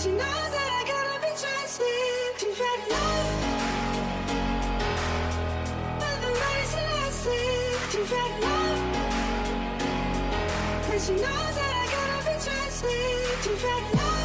She knows that I gotta be trusted. She's ready love. But the race is lasting. She's ready love. And she knows that I gotta be trusted. She's ready love.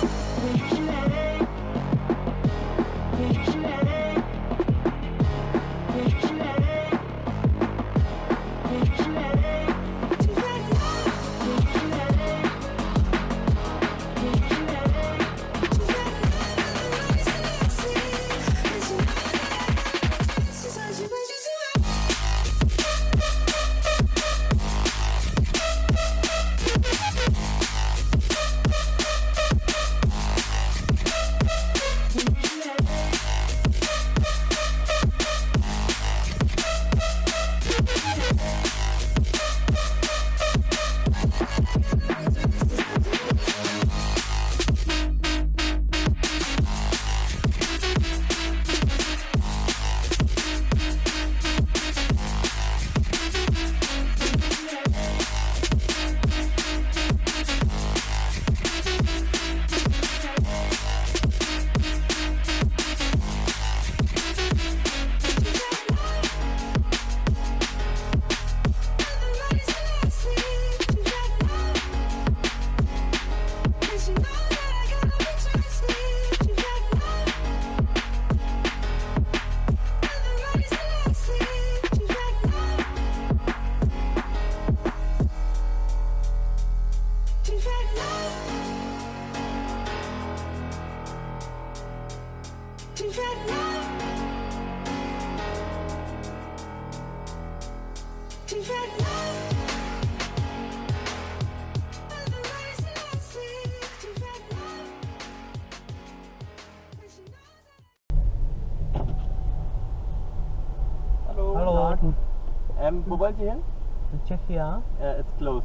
Ähm, wo wollen Sie hin? to Czechia. Äh, it's close.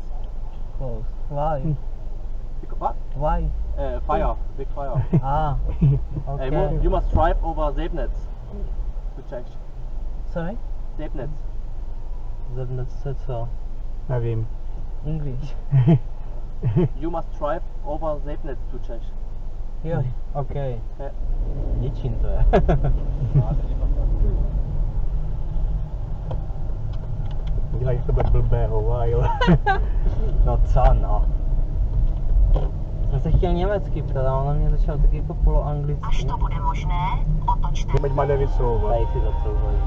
Close. Why? Hmm. What? Why? Äh, fire. Big fire. Ah, okay. you, you must drive over Sebnitz to Czech. Sorry? Sebnitz. Zebnec se co? Nevím. English. You must drive over Sebnitz to Czech. Jo, okay. Ja. Děčín to je. Dělají z tebe blbého, a chtěl německy ptát, a ona mě začala taky jako poloanglicky. Až to bude možné, otočte Teď má nevysouvat. Tady si zacouvají.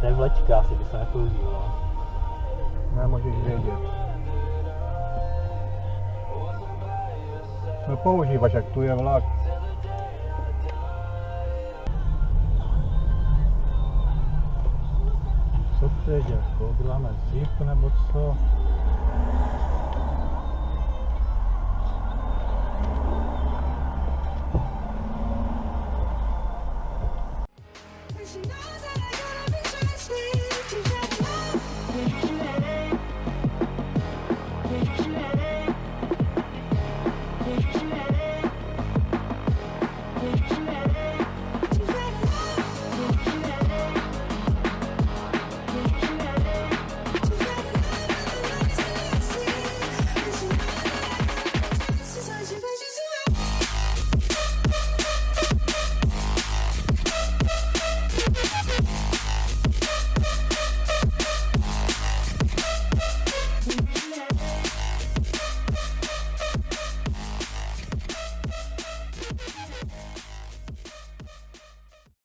To je vlečka, asi by se nepoužíval. Nemůžeš vědět. No používáš, jak tu je vlak. Co to je, děcko? Děláme zívku nebo co?